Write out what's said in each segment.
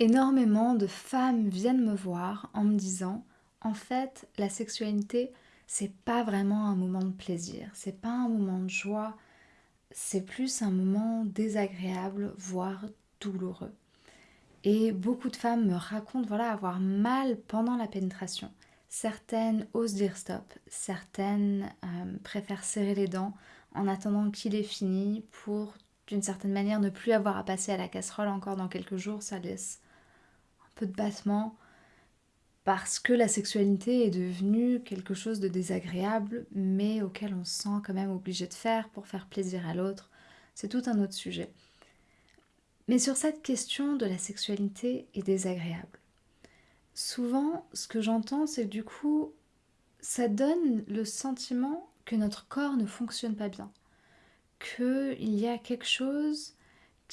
Énormément de femmes viennent me voir en me disant en fait, la sexualité, c'est pas vraiment un moment de plaisir, c'est pas un moment de joie, c'est plus un moment désagréable, voire douloureux. Et beaucoup de femmes me racontent voilà avoir mal pendant la pénétration. Certaines osent dire stop, certaines euh, préfèrent serrer les dents en attendant qu'il ait fini pour d'une certaine manière ne plus avoir à passer à la casserole encore dans quelques jours, ça laisse peu de battements, parce que la sexualité est devenue quelque chose de désagréable, mais auquel on se sent quand même obligé de faire pour faire plaisir à l'autre. C'est tout un autre sujet. Mais sur cette question de la sexualité est désagréable, souvent ce que j'entends c'est que du coup ça donne le sentiment que notre corps ne fonctionne pas bien, qu'il y a quelque chose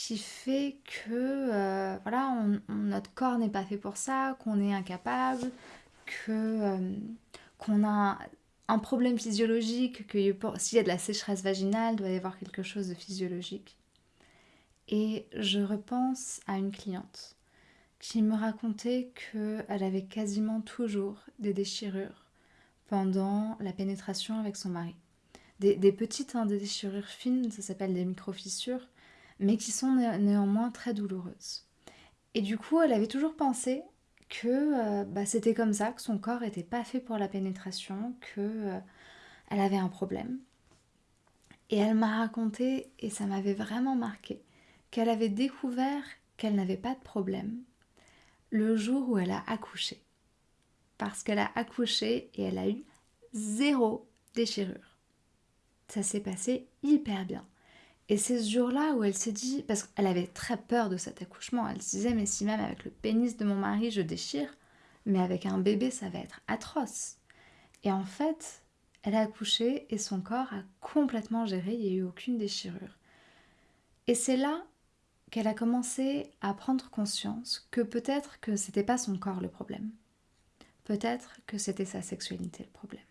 qui fait que euh, voilà, notre corps n'est pas fait pour ça, qu'on est incapable, que euh, qu'on a un problème physiologique, que s'il y a de la sécheresse vaginale, il doit y avoir quelque chose de physiologique. Et je repense à une cliente qui me racontait qu'elle avait quasiment toujours des déchirures pendant la pénétration avec son mari. Des, petites, hein, des déchirures fines, ça s'appelle des micro-fissures, mais qui sont néanmoins très douloureuses. Et du coup, elle avait toujours pensé que euh, bah, c'était comme ça, que son corps n'était pas fait pour la pénétration, que euh, elle avait un problème. Et elle m'a raconté, et ça m'avait vraiment marqué, qu'elle avait découvert qu'elle n'avait pas de problème le jour où elle a accouché. Parce qu'elle a accouché et elle a eu zéro déchirure. Ça s'est passé hyper bien. Et c'est ce jour-là où elle s'est dit, parce qu'elle avait très peur de cet accouchement, elle se disait, mais si même avec le pénis de mon mari je déchire, mais avec un bébé ça va être atroce. Et en fait, elle a accouché et son corps a complètement géré, il n'y a eu aucune déchirure. Et c'est là qu'elle a commencé à prendre conscience que peut-être que c'était pas son corps le problème. Peut-être que c'était sa sexualité le problème.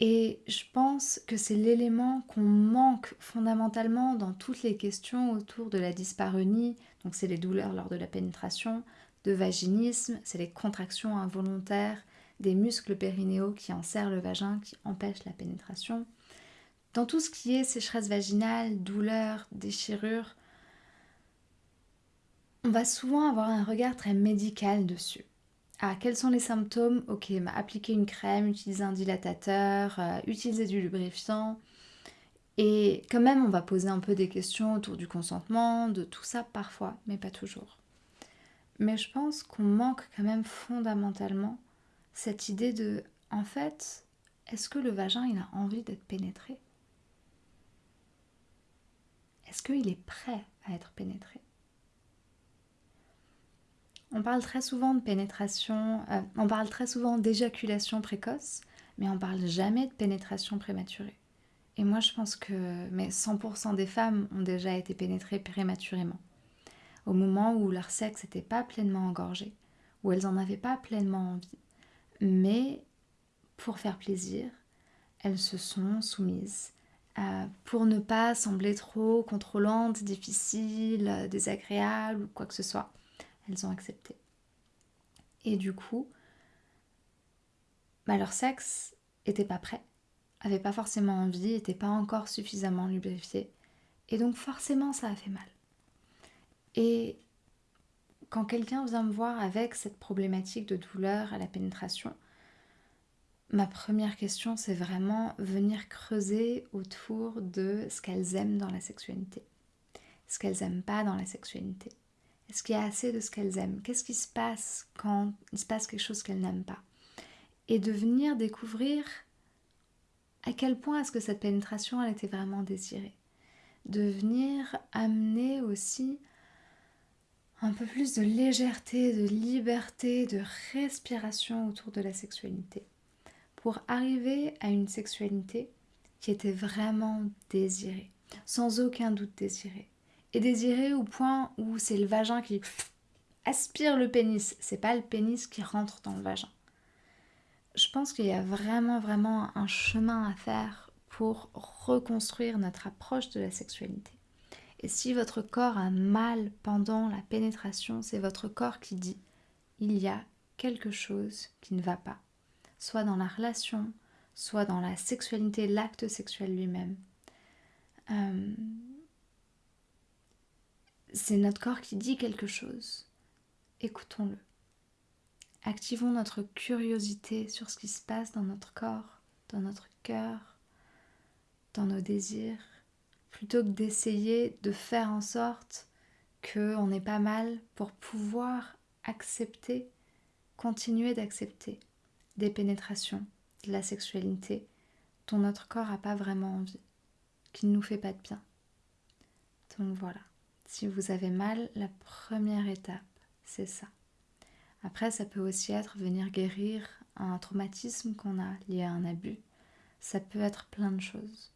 Et je pense que c'est l'élément qu'on manque fondamentalement dans toutes les questions autour de la dyspareunie, donc c'est les douleurs lors de la pénétration, de vaginisme, c'est les contractions involontaires des muscles périnéaux qui enserrent le vagin, qui empêchent la pénétration. Dans tout ce qui est sécheresse vaginale, douleur, déchirure, on va souvent avoir un regard très médical dessus. Ah, quels sont les symptômes? Ok, appliquer une crème, utiliser un dilatateur, euh, utiliser du lubrifiant. Et quand même, on va poser un peu des questions autour du consentement, de tout ça parfois, mais pas toujours. Mais je pense qu'on manque quand même fondamentalement cette idée de, en fait, est-ce que le vagin, il a envie d'être pénétré? Est-ce qu'il est prêt à être pénétré? On parle très souvent de pénétration, euh, on parle très souvent d'éjaculation précoce, mais on parle jamais de pénétration prématurée. Et moi, je pense que mais 100% des femmes ont déjà été pénétrées prématurément, au moment où leur sexe n'était pas pleinement engorgé, où elles n'en avaient pas pleinement envie. Mais pour faire plaisir, elles se sont soumises. Pour ne pas sembler trop contrôlantes, difficiles, désagréables ou quoi que ce soit elles ont accepté. Et du coup, bah, leur sexe était pas prêt, avait pas forcément envie, était pas encore suffisamment lubrifié. Et donc forcément ça a fait mal. Et quand quelqu'un vient me voir avec cette problématique de douleur à la pénétration, ma première question c'est vraiment venir creuser autour de ce qu'elles aiment dans la sexualité, ce qu'elles aiment pas dans la sexualité. Est-ce qu'il y a assez de ce qu'elles aiment? Qu'est-ce qui se passe quand il se passe quelque chose qu'elles n'aiment pas? Et de venir découvrir à quel point est-ce que cette pénétration elle était vraiment désirée. De venir amener aussi un peu plus de légèreté, de liberté, de respiration autour de la sexualité. Pour arriver à une sexualité qui était vraiment désirée, sans aucun doute désirée et désiré au point où c'est le vagin qui aspire le pénis, c'est pas le pénis qui rentre dans le vagin. Je pense qu'il y a vraiment vraiment un chemin à faire pour reconstruire notre approche de la sexualité Et si votre corps a mal pendant la pénétration, c'est votre corps qui dit il y a quelque chose qui ne va pas, soit dans la relation, soit dans la sexualité, l'acte sexuel lui-même. Euh, c'est notre corps qui dit quelque chose. Écoutons-le. Activons notre curiosité sur ce qui se passe dans notre corps, dans notre cœur, dans nos désirs, plutôt que d'essayer de faire en sorte qu'on n'est pas mal pour pouvoir accepter, continuer d'accepter des pénétrations, de la sexualité dont notre corps n'a pas vraiment envie, qui ne nous fait pas de bien. Donc voilà, si vous avez mal, la première étape, c'est ça. Après, ça peut aussi être venir guérir un traumatisme qu'on a lié à un abus. Ça peut être plein de choses.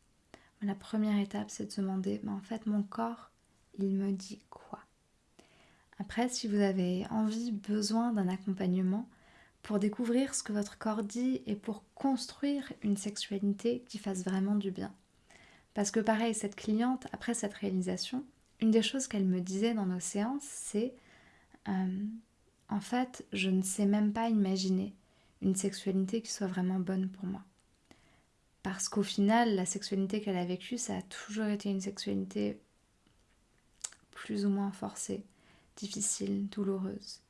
Mais la première étape, c'est de se demander, mais en fait, mon corps, il me dit quoi? Après, si vous avez envie, besoin d'un accompagnement, pour découvrir ce que votre corps dit et pour construire une sexualité qui fasse vraiment du bien. Parce que pareil, cette cliente, après cette réalisation, une des choses qu'elle me disait dans nos séances, c'est euh, en fait, je ne sais même pas imaginer une sexualité qui soit vraiment bonne pour moi. Parce qu'au final, la sexualité qu'elle a vécue, ça a toujours été une sexualité plus ou moins forcée, difficile, douloureuse.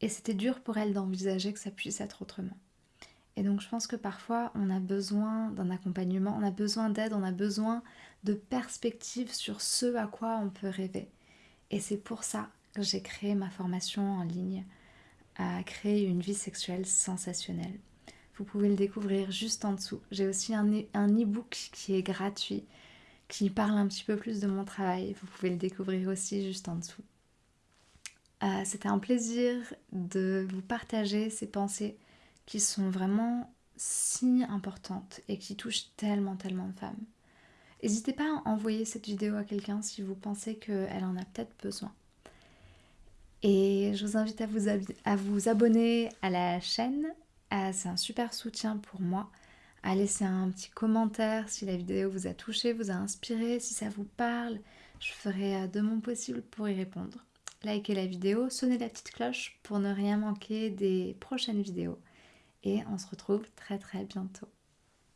Et c'était dur pour elle d'envisager que ça puisse être autrement. Et donc je pense que parfois on a besoin d'un accompagnement, on a besoin d'aide, on a besoin de perspectives sur ce à quoi on peut rêver. Et c'est pour ça que j'ai créé ma formation en ligne à créer une vie sexuelle sensationnelle. Vous pouvez le découvrir juste en dessous. J'ai aussi un e-book qui est gratuit, qui parle un petit peu plus de mon travail. Vous pouvez le découvrir aussi juste en dessous. Euh, c'était un plaisir de vous partager ces pensées qui sont vraiment si importantes et qui touchent tellement, tellement de femmes. N'hésitez pas à envoyer cette vidéo à quelqu'un si vous pensez qu'elle en a peut-être besoin. Et je vous invite à vous, abonner à la chaîne. Ah, c'est un super soutien pour moi. À laisser un petit commentaire si la vidéo vous a touché, vous a inspiré, si ça vous parle. Je ferai euh, de mon possible pour y répondre likez la vidéo, sonnez la petite cloche pour ne rien manquer des prochaines vidéos. Et on se retrouve très très bientôt.